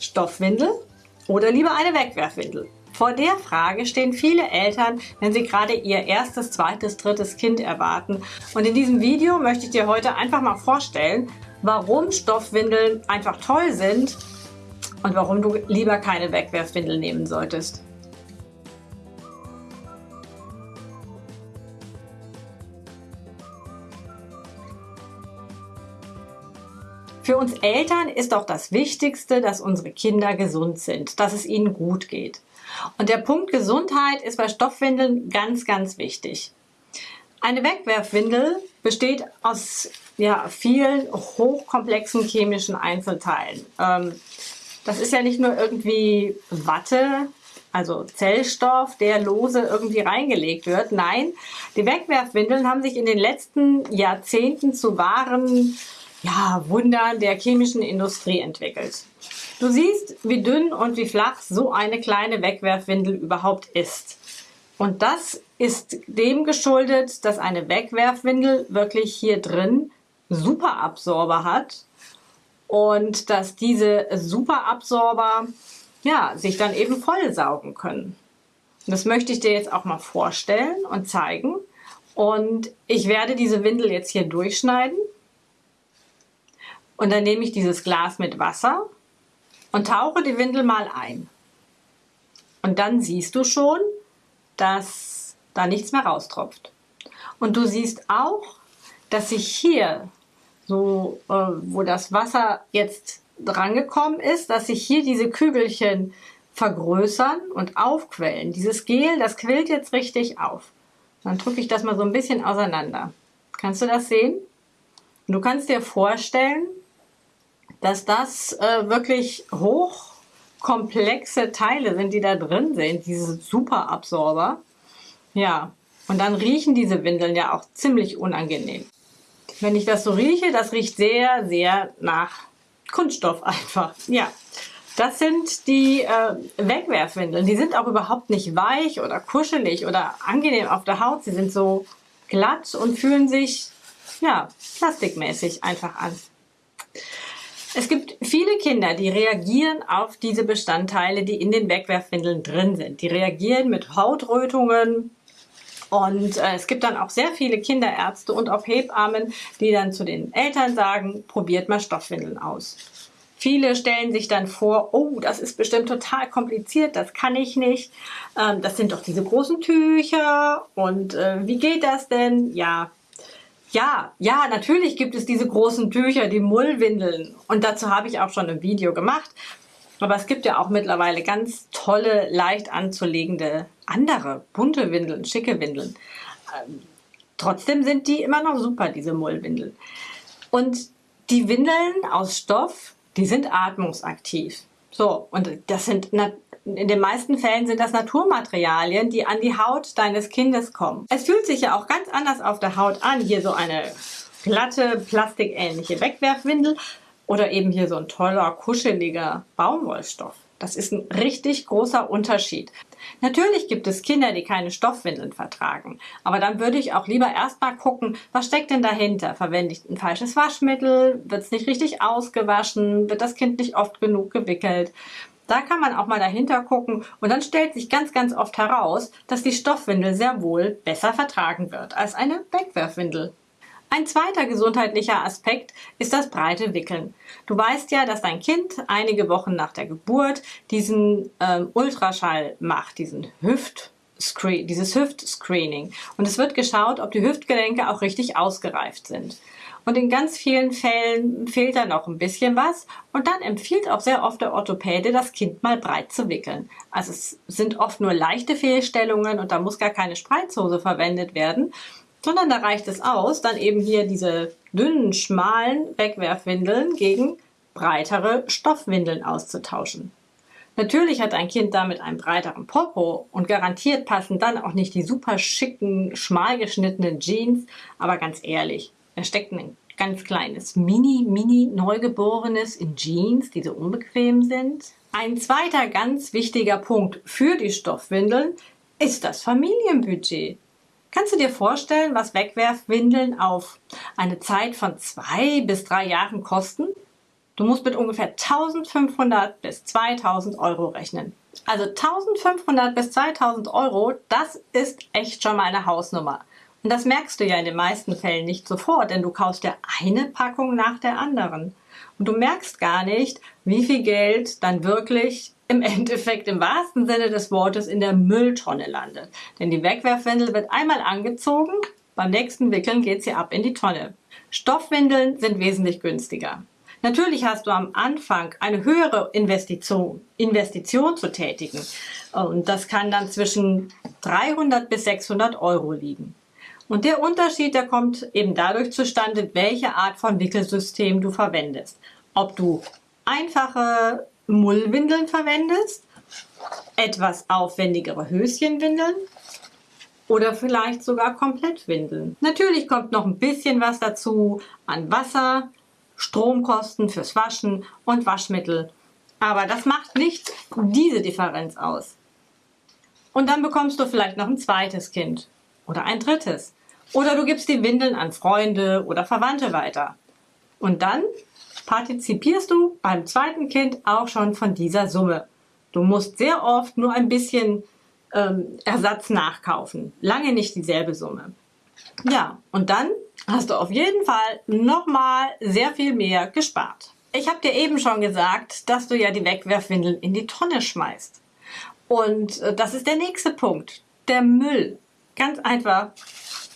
Stoffwindel oder lieber eine Wegwerfwindel? Vor der Frage stehen viele Eltern, wenn sie gerade ihr erstes, zweites, drittes Kind erwarten. Und in diesem Video möchte ich dir heute einfach mal vorstellen, warum Stoffwindeln einfach toll sind und warum du lieber keine Wegwerfwindel nehmen solltest. Uns Eltern ist doch das Wichtigste, dass unsere Kinder gesund sind, dass es ihnen gut geht. Und der Punkt Gesundheit ist bei Stoffwindeln ganz, ganz wichtig. Eine Wegwerfwindel besteht aus ja, vielen hochkomplexen chemischen Einzelteilen. Ähm, das ist ja nicht nur irgendwie Watte, also Zellstoff, der lose irgendwie reingelegt wird. Nein, die Wegwerfwindeln haben sich in den letzten Jahrzehnten zu wahren ja, Wundern der chemischen Industrie entwickelt. Du siehst, wie dünn und wie flach so eine kleine Wegwerfwindel überhaupt ist. Und das ist dem geschuldet, dass eine Wegwerfwindel wirklich hier drin Superabsorber hat und dass diese Superabsorber ja, sich dann eben vollsaugen können. Das möchte ich dir jetzt auch mal vorstellen und zeigen. Und ich werde diese Windel jetzt hier durchschneiden und dann nehme ich dieses Glas mit Wasser und tauche die Windel mal ein. Und dann siehst du schon, dass da nichts mehr raustropft. Und du siehst auch, dass sich hier, so äh, wo das Wasser jetzt drangekommen ist, dass sich hier diese Kügelchen vergrößern und aufquellen. Dieses Gel, das quillt jetzt richtig auf. Dann drücke ich das mal so ein bisschen auseinander. Kannst du das sehen? Du kannst dir vorstellen, dass das äh, wirklich hochkomplexe Teile sind, die da drin sind, diese Superabsorber. Ja, und dann riechen diese Windeln ja auch ziemlich unangenehm. Wenn ich das so rieche, das riecht sehr, sehr nach Kunststoff einfach. Ja, das sind die äh, Wegwerfwindeln. Die sind auch überhaupt nicht weich oder kuschelig oder angenehm auf der Haut. Sie sind so glatt und fühlen sich ja plastikmäßig einfach an. Es gibt viele Kinder, die reagieren auf diese Bestandteile, die in den Wegwerfwindeln drin sind. Die reagieren mit Hautrötungen, und äh, es gibt dann auch sehr viele Kinderärzte und auch Hebammen, die dann zu den Eltern sagen, probiert mal Stoffwindeln aus. Viele stellen sich dann vor, oh, das ist bestimmt total kompliziert, das kann ich nicht. Ähm, das sind doch diese großen Tücher und äh, wie geht das denn? Ja, ja, ja, natürlich gibt es diese großen Tücher, die Mullwindeln. Und dazu habe ich auch schon ein Video gemacht. Aber es gibt ja auch mittlerweile ganz tolle, leicht anzulegende andere bunte Windeln, schicke Windeln. Ähm, trotzdem sind die immer noch super, diese Mullwindeln. Und die Windeln aus Stoff, die sind atmungsaktiv. So, und das sind in den meisten Fällen sind das Naturmaterialien, die an die Haut deines Kindes kommen. Es fühlt sich ja auch ganz anders auf der Haut an. Hier so eine glatte, plastikähnliche Wegwerfwindel oder eben hier so ein toller, kuscheliger Baumwollstoff. Das ist ein richtig großer Unterschied. Natürlich gibt es Kinder, die keine Stoffwindeln vertragen. Aber dann würde ich auch lieber erstmal gucken, was steckt denn dahinter? Verwende ich ein falsches Waschmittel? Wird es nicht richtig ausgewaschen? Wird das Kind nicht oft genug gewickelt? Da kann man auch mal dahinter gucken und dann stellt sich ganz, ganz oft heraus, dass die Stoffwindel sehr wohl besser vertragen wird als eine Wegwerfwindel. Ein zweiter gesundheitlicher Aspekt ist das breite Wickeln. Du weißt ja, dass dein Kind einige Wochen nach der Geburt diesen ähm, Ultraschall macht, diesen Hüft dieses Hüftscreening. Und es wird geschaut, ob die Hüftgelenke auch richtig ausgereift sind. Und in ganz vielen Fällen fehlt da noch ein bisschen was. Und dann empfiehlt auch sehr oft der Orthopäde, das Kind mal breit zu wickeln. Also es sind oft nur leichte Fehlstellungen und da muss gar keine Spreizhose verwendet werden, sondern da reicht es aus, dann eben hier diese dünnen, schmalen Wegwerfwindeln gegen breitere Stoffwindeln auszutauschen. Natürlich hat ein Kind damit einen breiteren Popo und garantiert passen dann auch nicht die super schicken, schmal geschnittenen Jeans, aber ganz ehrlich, da steckt ein ganz kleines Mini, Mini Neugeborenes in Jeans, die so unbequem sind. Ein zweiter ganz wichtiger Punkt für die Stoffwindeln ist das Familienbudget. Kannst du dir vorstellen, was Wegwerfwindeln auf eine Zeit von zwei bis drei Jahren kosten? Du musst mit ungefähr 1500 bis 2000 Euro rechnen. Also 1500 bis 2000 Euro, das ist echt schon mal eine Hausnummer. Und das merkst du ja in den meisten Fällen nicht sofort, denn du kaufst ja eine Packung nach der anderen. Und du merkst gar nicht, wie viel Geld dann wirklich im Endeffekt im wahrsten Sinne des Wortes in der Mülltonne landet. Denn die Wegwerfwindel wird einmal angezogen, beim nächsten Wickeln geht sie ab in die Tonne. Stoffwindeln sind wesentlich günstiger. Natürlich hast du am Anfang eine höhere Investition, Investition zu tätigen. Und das kann dann zwischen 300 bis 600 Euro liegen. Und der Unterschied, der kommt eben dadurch zustande, welche Art von Wickelsystem du verwendest. Ob du einfache Mullwindeln verwendest, etwas aufwendigere Höschenwindeln oder vielleicht sogar Komplettwindeln. Natürlich kommt noch ein bisschen was dazu an Wasser, Stromkosten fürs Waschen und Waschmittel. Aber das macht nicht diese Differenz aus. Und dann bekommst du vielleicht noch ein zweites Kind oder ein drittes. Oder du gibst die Windeln an Freunde oder Verwandte weiter. Und dann partizipierst du beim zweiten Kind auch schon von dieser Summe. Du musst sehr oft nur ein bisschen ähm, Ersatz nachkaufen. Lange nicht dieselbe Summe. Ja, und dann hast du auf jeden Fall nochmal sehr viel mehr gespart. Ich habe dir eben schon gesagt, dass du ja die Wegwerfwindeln in die Tonne schmeißt. Und äh, das ist der nächste Punkt. Der Müll. Ganz einfach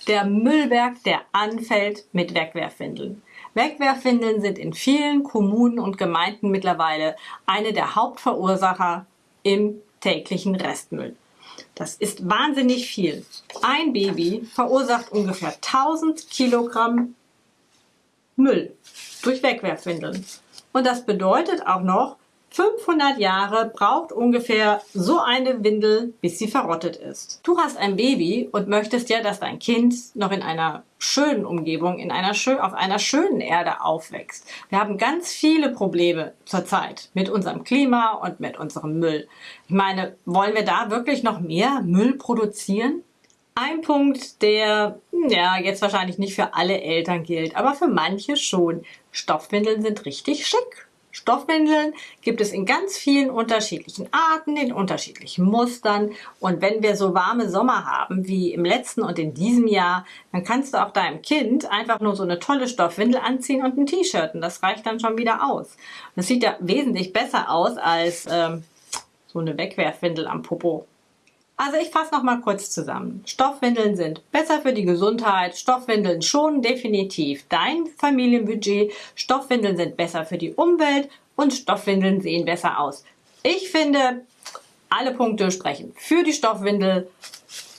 der Müllberg, der anfällt mit Wegwerfwindeln. Wegwerfwindeln sind in vielen Kommunen und Gemeinden mittlerweile eine der Hauptverursacher im täglichen Restmüll. Das ist wahnsinnig viel. Ein Baby verursacht ungefähr 1000 Kilogramm Müll durch Wegwerfwindeln. Und das bedeutet auch noch, 500 Jahre braucht ungefähr so eine Windel, bis sie verrottet ist. Du hast ein Baby und möchtest ja, dass dein Kind noch in einer schönen Umgebung, in einer schön, auf einer schönen Erde aufwächst. Wir haben ganz viele Probleme zurzeit mit unserem Klima und mit unserem Müll. Ich meine, wollen wir da wirklich noch mehr Müll produzieren? Ein Punkt, der ja jetzt wahrscheinlich nicht für alle Eltern gilt, aber für manche schon. Stoffwindeln sind richtig schick. Stoffwindeln gibt es in ganz vielen unterschiedlichen Arten, in unterschiedlichen Mustern. Und wenn wir so warme Sommer haben wie im letzten und in diesem Jahr, dann kannst du auch deinem Kind einfach nur so eine tolle Stoffwindel anziehen und ein T-Shirt. Und das reicht dann schon wieder aus. Das sieht ja wesentlich besser aus als ähm, so eine Wegwerfwindel am Popo. Also ich fasse noch mal kurz zusammen. Stoffwindeln sind besser für die Gesundheit. Stoffwindeln schonen definitiv dein Familienbudget. Stoffwindeln sind besser für die Umwelt und Stoffwindeln sehen besser aus. Ich finde, alle Punkte sprechen für die Stoffwindel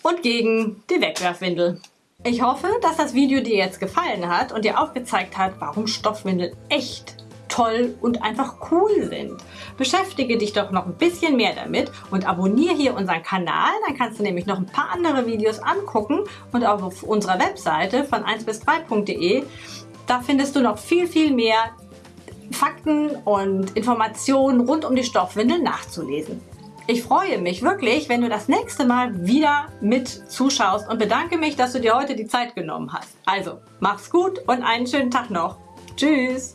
und gegen die Wegwerfwindel. Ich hoffe, dass das Video dir jetzt gefallen hat und dir aufgezeigt hat, warum Stoffwindeln echt toll und einfach cool sind. Beschäftige dich doch noch ein bisschen mehr damit und abonniere hier unseren Kanal, dann kannst du nämlich noch ein paar andere Videos angucken und auch auf unserer Webseite von 1 bis 3.de, da findest du noch viel, viel mehr Fakten und Informationen rund um die Stoffwindel nachzulesen. Ich freue mich wirklich, wenn du das nächste Mal wieder mit zuschaust und bedanke mich, dass du dir heute die Zeit genommen hast. Also, mach's gut und einen schönen Tag noch. Tschüss!